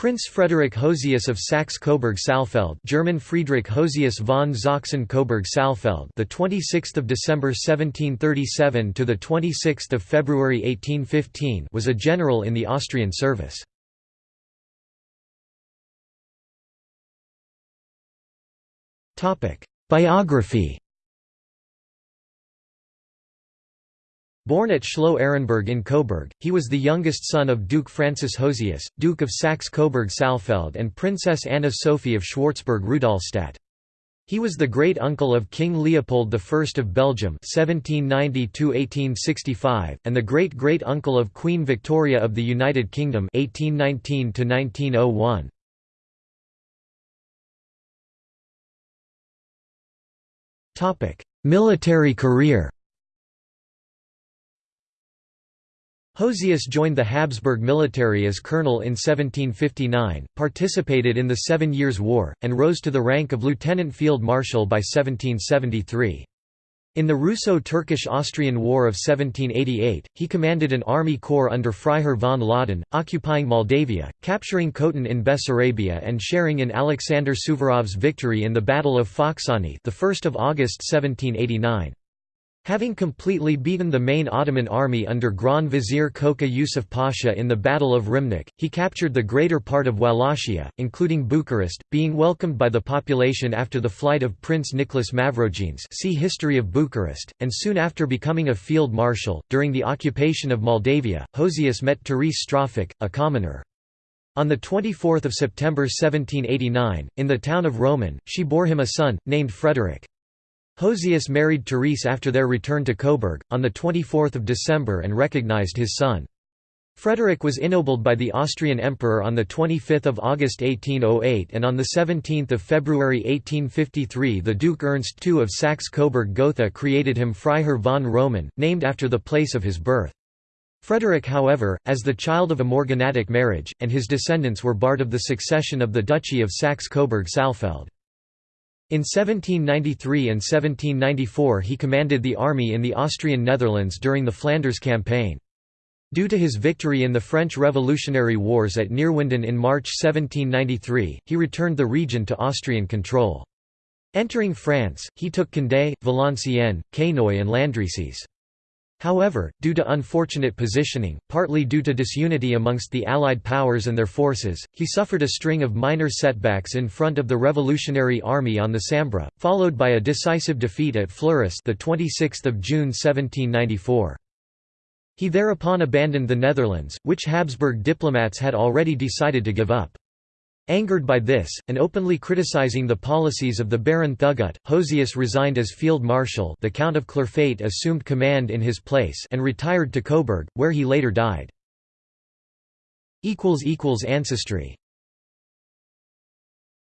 Prince Frederick Hosius of Saxe-Coburg-Saalfeld, German Friedrich Hosius von Sachsen-Coburg-Saalfeld, the 26th of December 1737 to the 26th of February 1815, was a general in the Austrian service. Topic: Biography Born at Schloss Ehrenburg in Coburg, he was the youngest son of Duke Francis Hosius, Duke of Saxe-Coburg-Saalfeld and Princess Anna Sophie of Schwarzburg-Rudolstadt. He was the great-uncle of King Leopold I of Belgium (1790–1865) and the great-great-uncle of Queen Victoria of the United Kingdom (1819–1901). Topic: Military career. Hosius joined the Habsburg military as colonel in 1759, participated in the Seven Years' War, and rose to the rank of lieutenant field marshal by 1773. In the Russo-Turkish-Austrian War of 1788, he commanded an army corps under Freiherr von Laudon, occupying Moldavia, capturing Khotyn in Bessarabia and sharing in Alexander Suvorov's victory in the Battle of Focșani the 1st of August 1789. Having completely beaten the main Ottoman army under Grand Vizier Koca Yusuf Pasha in the Battle of Rymnik, he captured the greater part of Wallachia, including Bucharest, being welcomed by the population after the flight of Prince Nicholas Mavrogenes see History of Bucharest, and soon after becoming a field marshal. During the occupation of Moldavia, Hosius met Therese Stroffeck, a commoner. On 24 September 1789, in the town of Roman, she bore him a son, named Frederick. Hosius married Therese after their return to Coburg, on 24 December and recognized his son. Frederick was ennobled by the Austrian Emperor on 25 August 1808 and on 17 February 1853 the Duke Ernst II of Saxe-Coburg-Gotha created him Freiherr von Roman, named after the place of his birth. Frederick however, as the child of a morganatic marriage, and his descendants were barred of the succession of the Duchy of Saxe-Coburg-Saalfeld. In 1793 and 1794 he commanded the army in the Austrian Netherlands during the Flanders Campaign. Due to his victory in the French Revolutionary Wars at Neerwinden in March 1793, he returned the region to Austrian control. Entering France, he took Condé, Valenciennes, Quesnoy and Landrecies. However, due to unfortunate positioning, partly due to disunity amongst the Allied powers and their forces, he suffered a string of minor setbacks in front of the Revolutionary Army on the Sambre, followed by a decisive defeat at Fleurus the 26th of June 1794. He thereupon abandoned the Netherlands, which Habsburg diplomats had already decided to give up. Angered by this, and openly criticizing the policies of the Baron Thugut, Hosius resigned as field marshal the Count of Clerfayt assumed command in his place and retired to Coburg, where he later died. Ancestry